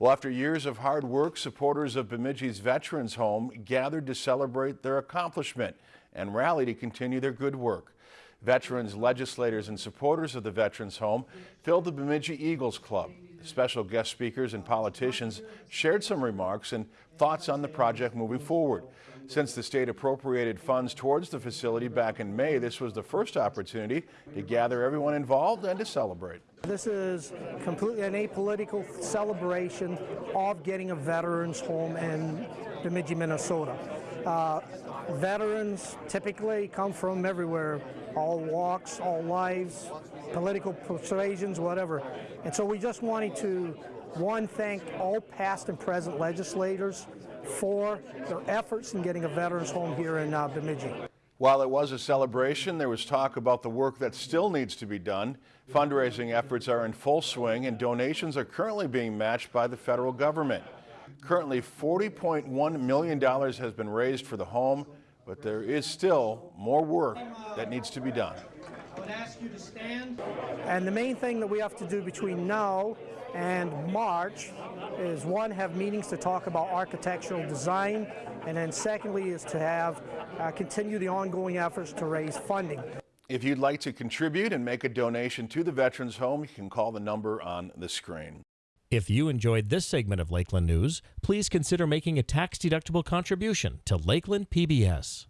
Well, after years of hard work, supporters of Bemidji's Veterans Home gathered to celebrate their accomplishment and rally to continue their good work. Veterans, legislators, and supporters of the Veterans Home filled the Bemidji Eagles Club. Special guest speakers and politicians shared some remarks and thoughts on the project moving forward. Since the state appropriated funds towards the facility back in May, this was the first opportunity to gather everyone involved and to celebrate. This is completely an apolitical celebration of getting a veterans home in Bemidji, Minnesota. Uh, veterans typically come from everywhere, all walks, all lives, political persuasions, whatever. And so we just wanted to, one, thank all past and present legislators for their efforts in getting a veterans home here in uh, Bemidji. While it was a celebration, there was talk about the work that still needs to be done. Fundraising efforts are in full swing and donations are currently being matched by the federal government. Currently, $40.1 million has been raised for the home, but there is still more work that needs to be done. I would ask you to stand. And the main thing that we have to do between now and March is one, have meetings to talk about architectural design, and then secondly is to have uh, continue the ongoing efforts to raise funding. If you'd like to contribute and make a donation to the Veterans Home, you can call the number on the screen. If you enjoyed this segment of Lakeland News, please consider making a tax-deductible contribution to Lakeland PBS.